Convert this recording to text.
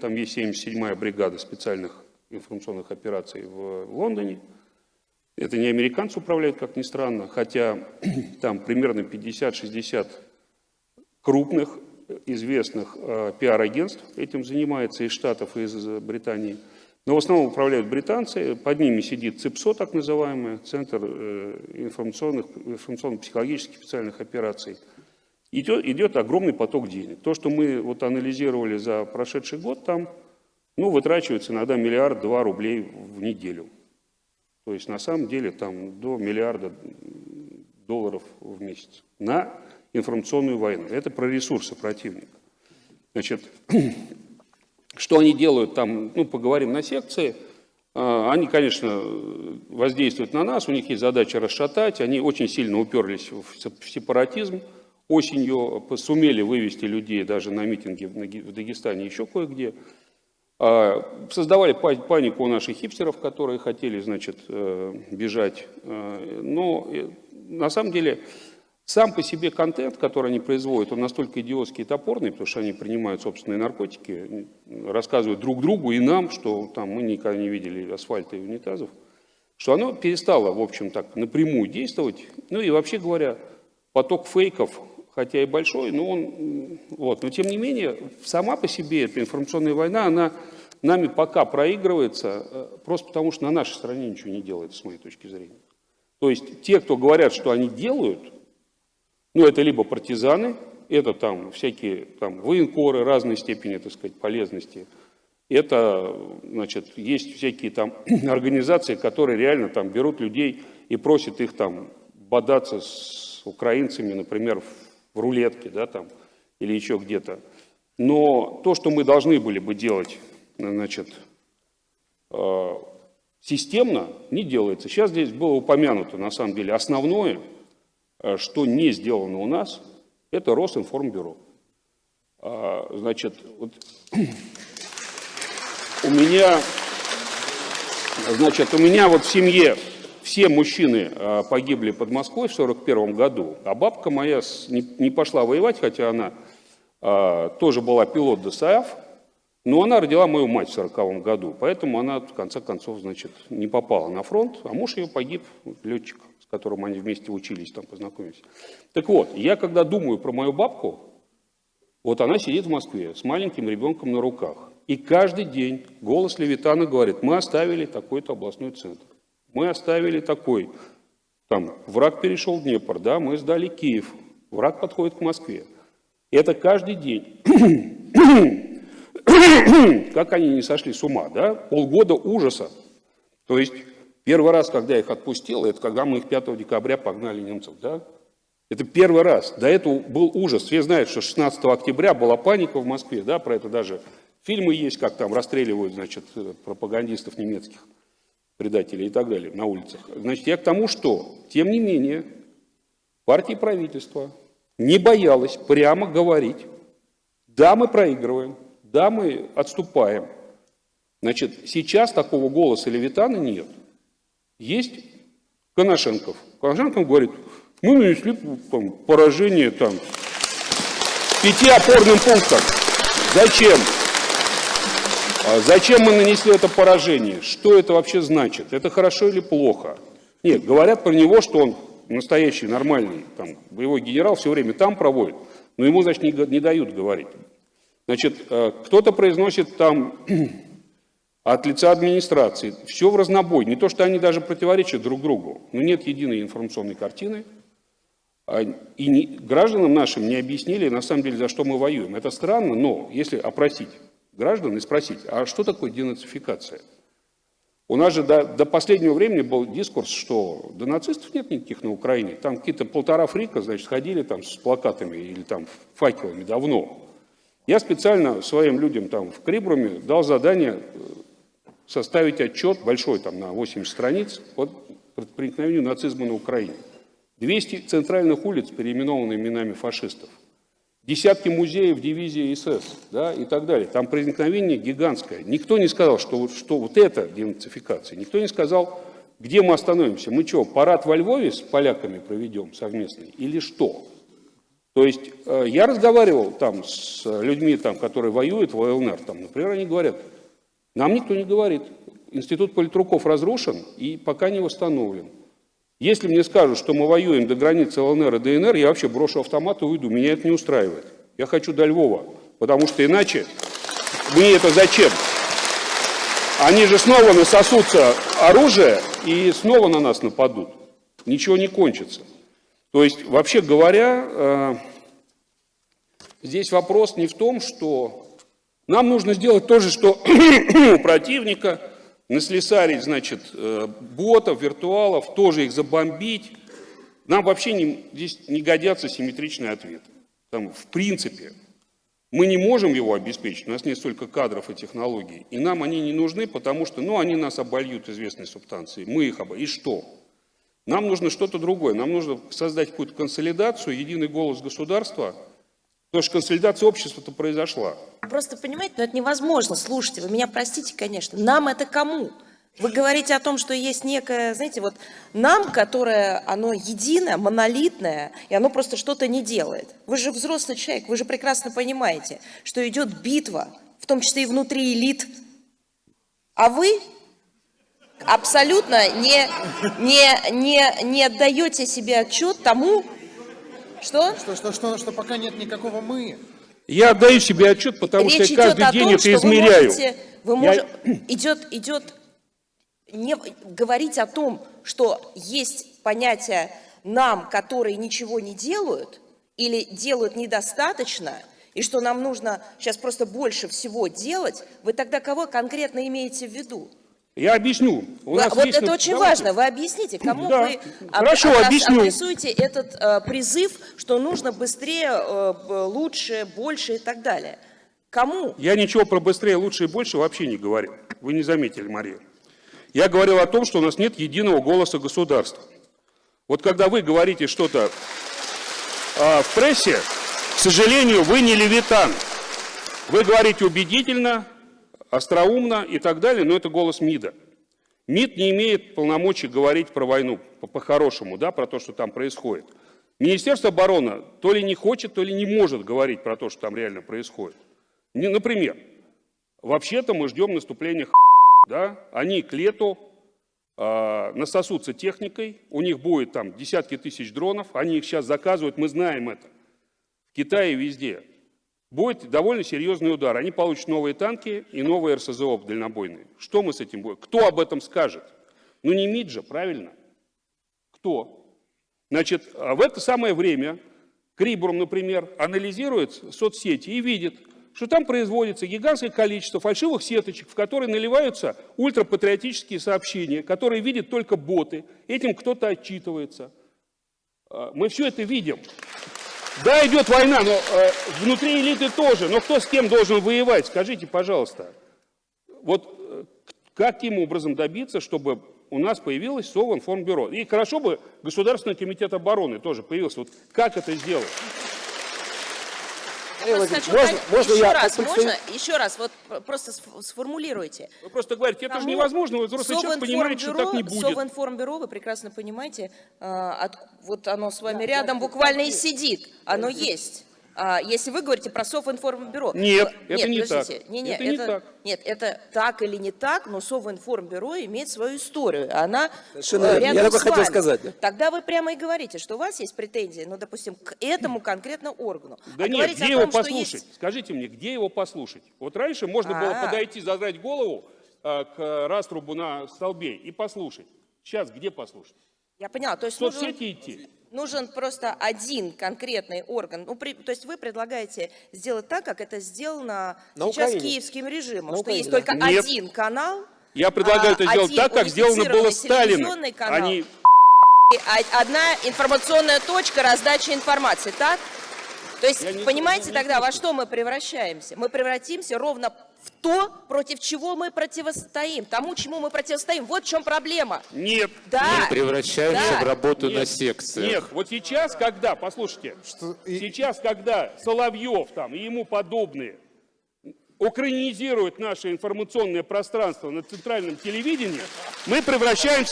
Там есть 77-я бригада специальных информационных операций в Лондоне. Это не американцы управляют, как ни странно, хотя там примерно 50-60 крупных известных э, пиар-агентств этим занимается из Штатов и из Британии. Но в основном управляют британцы, под ними сидит ЦИПСО, так называемый, Центр э, информационных, информационно-психологических специальных операций. Идет, идет огромный поток денег. То, что мы вот анализировали за прошедший год, там ну, вытрачивается иногда миллиард-два рублей в неделю. То есть на самом деле там до миллиарда долларов в месяц на информационную войну. Это про ресурсы противника. Значит, что они делают там, ну, поговорим на секции. А, они, конечно, воздействуют на нас, у них есть задача расшатать, они очень сильно уперлись в сепаратизм, осенью сумели вывести людей даже на митинги в Дагестане, еще кое-где. А, создавали панику у наших хипстеров, которые хотели, значит, э, бежать. А, но э, на самом деле сам по себе контент, который они производят, он настолько идиотский и топорный, потому что они принимают собственные наркотики, рассказывают друг другу и нам, что там мы никогда не видели асфальта и унитазов, что оно перестало, в общем, так напрямую действовать. Ну и вообще говоря, поток фейков, хотя и большой, но он, вот, но тем не менее, сама по себе эта информационная война, она нами пока проигрывается, э, просто потому что на нашей стороне ничего не делается, с моей точки зрения. То есть те, кто говорят, что они делают, ну, это либо партизаны, это там всякие там, военкоры разной степени, так сказать, полезности. Это, значит, есть всякие там организации, которые реально там берут людей и просят их там бодаться с украинцами, например, в рулетке, да, там, или еще где-то. Но то, что мы должны были бы делать, значит, э, системно, не делается. Сейчас здесь было упомянуто, на самом деле, основное – Э, что не сделано у нас, это Росинформбюро. А, значит, вот у меня, значит, у меня вот в семье все мужчины а, погибли под Москвой в 1941 году, а бабка моя не пошла воевать, хотя она а, тоже была пилот ДСАФ, но она родила мою мать в 1940 году, поэтому она в конце концов, значит, не попала на фронт, а муж ее погиб, летчик с которым они вместе учились, там познакомились. Так вот, я когда думаю про мою бабку, вот она сидит в Москве с маленьким ребенком на руках. И каждый день голос Левитана говорит, мы оставили такой-то областной центр. Мы оставили такой. Там враг перешел Днепр, да, мы сдали Киев. Враг подходит к Москве. Это каждый день. как они не сошли с ума, да? Полгода ужаса. То есть Первый раз, когда их отпустил, это когда мы их 5 декабря погнали немцев. Да? Это первый раз. До этого был ужас. Все знают, что 16 октября была паника в Москве. Да? Про это даже фильмы есть, как там расстреливают значит, пропагандистов немецких, предателей и так далее на улицах. Значит, я к тому, что, тем не менее, партия и правительство не боялась прямо говорить, да, мы проигрываем, да, мы отступаем. Значит, сейчас такого голоса Левитана нет. Есть Коношенков. Коношенков говорит, мы нанесли там, поражение там, пяти опорным пунктам. Зачем? А зачем мы нанесли это поражение? Что это вообще значит? Это хорошо или плохо? Нет, говорят про него, что он настоящий, нормальный, там, боевой генерал, все время там проводит, но ему, значит, не, не дают говорить. Значит, э, кто-то произносит там от лица администрации. Все в разнобой. Не то, что они даже противоречат друг другу, но нет единой информационной картины. А, и не, гражданам нашим не объяснили, на самом деле, за что мы воюем. Это странно, но если опросить граждан и спросить, а что такое денацификация? У нас же до, до последнего времени был дискурс, что до нацистов нет никаких на Украине. Там какие-то полтора фрика, значит, ходили там с плакатами или там факелами давно. Я специально своим людям там в Крибруме дал задание составить отчет большой, там на 80 страниц, по проникновению нацизма на Украине. 200 центральных улиц переименованы именами фашистов. Десятки музеев дивизии СС да, и так далее. Там проникновение гигантское. Никто не сказал, что, что вот это денацификация. Никто не сказал, где мы остановимся. Мы что, парад во Львове с поляками проведем совместный или что? То есть э, я разговаривал там с людьми, там, которые воюют в ЛНР, там, например, они говорят, нам никто не говорит, институт политруков разрушен и пока не восстановлен. Если мне скажут, что мы воюем до границы ЛНР и ДНР, я вообще брошу автомат и уйду, меня это не устраивает. Я хочу до Львова, потому что иначе мне это зачем? Они же снова насосутся оружие и снова на нас нападут. Ничего не кончится. То есть, вообще говоря, э, здесь вопрос не в том, что нам нужно сделать то же, что противника, наслесарить, значит, э, ботов, виртуалов, тоже их забомбить. Нам вообще не, здесь не годятся симметричные ответы. Там, в принципе, мы не можем его обеспечить, у нас нет столько кадров и технологий. И нам они не нужны, потому что ну, они нас обольют известной субстанцией. Мы их обольют. И что? Нам нужно что-то другое. Нам нужно создать какую-то консолидацию, единый голос государства, потому что консолидация общества-то произошла. Просто понимаете, ну это невозможно. Слушайте, вы меня простите, конечно. Нам это кому? Вы говорите о том, что есть некое, знаете, вот нам, которое, оно единое, монолитное, и оно просто что-то не делает. Вы же взрослый человек, вы же прекрасно понимаете, что идет битва, в том числе и внутри элит. А вы абсолютно не, не, не, не отдаете себе отчет тому, что... Что, что, что, что пока нет никакого «мы». Я отдаю себе отчет, потому Речь что я каждый день том, это что вы измеряю. можете, вы Я- мож- идет, идет не говорить о том, что есть понятие нам, которые ничего не делают или делают недостаточно, и что нам нужно сейчас просто больше всего делать, вы тогда кого конкретно имеете в виду? Я объясню. У нас вот есть это очень давайте. важно. Вы объясните, кому Да. вы об- Хорошо, адрес- объясню. адресуете этот э, призыв, что нужно быстрее, э, лучше, больше и так далее. Кому? Я ничего про быстрее, лучше и больше вообще не говорил. Вы не заметили, Мария. Я говорил о том, что у нас нет единого голоса государства. Вот когда вы говорите что-то а, в прессе, к сожалению, вы не левитан. Вы говорите убедительно, остроумно и так далее, но это голос МИДа. МИД не имеет полномочий говорить про войну по- по-хорошему, да, про то, что там происходит. Министерство обороны то ли не хочет, то ли не может говорить про то, что там реально происходит. Не, например, вообще-то мы ждем наступления да? Они к лету а, насосутся техникой, у них будет там десятки тысяч дронов, они их сейчас заказывают, мы знаем это. В Китае везде. Будет довольно серьезный удар. Они получат новые танки и новые РСЗО дальнобойные. Что мы с этим будем? Кто об этом скажет? Ну не МИД же, правильно? Кто? Значит, а в это самое время Крибурм, например, анализирует соцсети и видит, что там производится гигантское количество фальшивых сеточек, в которые наливаются ультрапатриотические сообщения, которые видят только боты. Этим кто-то отчитывается. А, Мы все это видим. Да, идет война, но э, внутри элиты тоже. Но кто с кем должен воевать? Скажите, пожалуйста. Вот э, каким образом добиться, чтобы у нас появилось Совинформбюро? И хорошо бы Государственный комитет обороны тоже появился. Вот как это сделать? Я просто хочу можно- можно еще я раз, можно, еще раз, вот пр- просто сф- сформулируйте. Вы просто говорите, это же невозможно, вы взрослый человек понимаете, что так не будет. Совинформбюро, вы прекрасно понимаете, а, от- вот оно с вами рядом буквально и сидит, оно есть. А, если вы говорите про Совинформбюро. Нет, Вы- это не подождите, так. Не, не, Это не так. Нет, это так или не так, но Совинформбюро имеет свою историю. Она Совершенно э. Я рядом только с хотел сказать, да. Тогда вы прямо и говорите, что у вас есть претензии, ну, допустим, к этому конкретно органу. Да А нет, где его том, что послушать? есть- Скажите мне, где его послушать? Вот раньше можно было А. подойти, задрать голову э, к раструбу на столбе и послушать. Сейчас где послушать? Я поняла, то есть В нужен- соцсети идти. Нужен просто один конкретный орган. Ну, при- то есть вы предлагаете сделать так, как это сделано На сейчас Украине. киевским режимом, На что Украине, есть да. только Нет. один канал, Я предлагаю а, это сделать так, как сделано было Сталином. канал. Они о- одна информационная точка раздачи информации, так? То есть, Я не- понимаете не тогда, во что мы превращаемся? Мы превратимся ровно в то, против чего мы противостоим, тому, чему мы противостоим. Вот в чем проблема. Нет. Да. Превращаемся Да. в работу Нет, на секции. Нет, вот сейчас, когда, послушайте, и- сейчас, когда Соловьев там и ему подобные украинизируют наше информационное пространство на центральном телевидении, мы превращаемся